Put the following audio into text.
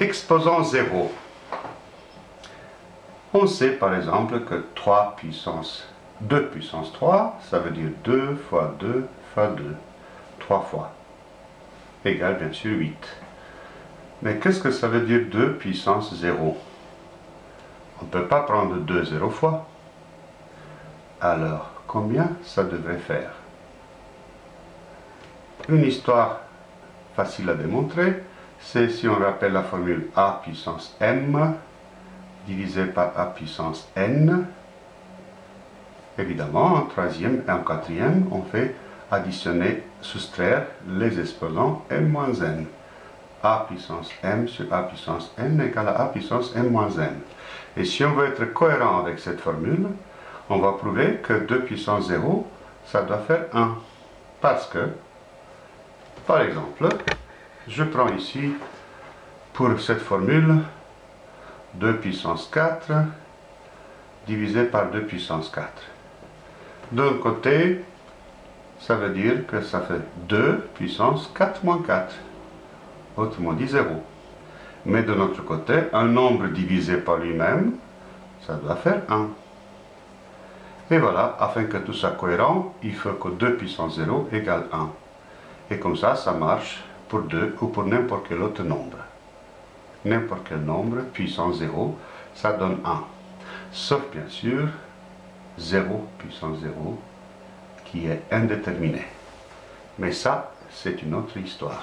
exposant 0. On sait par exemple que 3 puissance 2 puissance 3, ça veut dire 2 fois 2 fois 2, 3 fois, égale bien sûr 8. Mais qu'est-ce que ça veut dire 2 puissance 0 On ne peut pas prendre 2 0 fois. Alors, combien ça devrait faire? Une histoire facile à démontrer, c'est si on rappelle la formule a puissance m divisé par a puissance n. Évidemment, en troisième et en quatrième, on fait additionner, soustraire les exposants m moins n a puissance m sur a puissance n égale à a puissance m moins n. Et si on veut être cohérent avec cette formule, on va prouver que 2 puissance 0, ça doit faire 1. Parce que, par exemple, je prends ici, pour cette formule, 2 puissance 4 divisé par 2 puissance 4. D'un côté, ça veut dire que ça fait 2 puissance 4 moins 4 autrement dit 0. Mais de notre côté, un nombre divisé par lui-même, ça doit faire 1. Et voilà, afin que tout soit cohérent, il faut que 2 puissance 0 égale 1. Et comme ça, ça marche pour 2 ou pour n'importe quel autre nombre. N'importe quel nombre puissance 0, ça donne 1. Sauf bien sûr 0 puissance 0 qui est indéterminé. Mais ça, c'est une autre histoire.